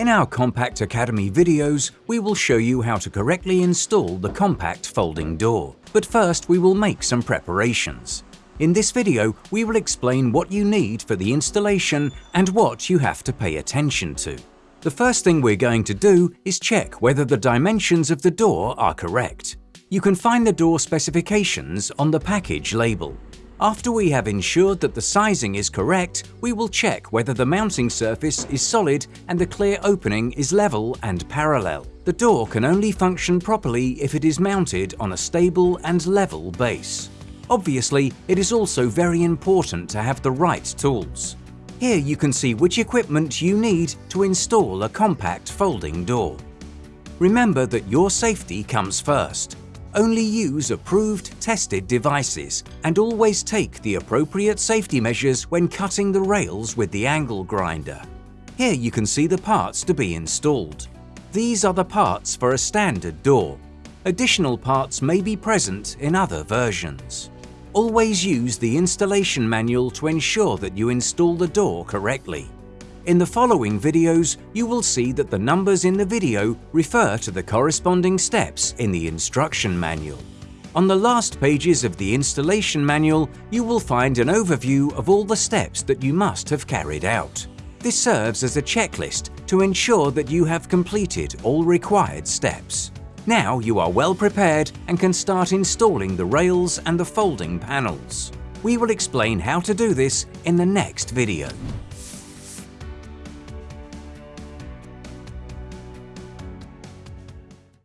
In our Compact Academy videos, we will show you how to correctly install the compact folding door. But first we will make some preparations. In this video, we will explain what you need for the installation and what you have to pay attention to. The first thing we're going to do is check whether the dimensions of the door are correct. You can find the door specifications on the package label. After we have ensured that the sizing is correct, we will check whether the mounting surface is solid and the clear opening is level and parallel. The door can only function properly if it is mounted on a stable and level base. Obviously, it is also very important to have the right tools. Here you can see which equipment you need to install a compact folding door. Remember that your safety comes first. Only use approved, tested devices and always take the appropriate safety measures when cutting the rails with the angle grinder. Here you can see the parts to be installed. These are the parts for a standard door. Additional parts may be present in other versions. Always use the installation manual to ensure that you install the door correctly. In the following videos, you will see that the numbers in the video refer to the corresponding steps in the instruction manual. On the last pages of the installation manual, you will find an overview of all the steps that you must have carried out. This serves as a checklist to ensure that you have completed all required steps. Now you are well prepared and can start installing the rails and the folding panels. We will explain how to do this in the next video.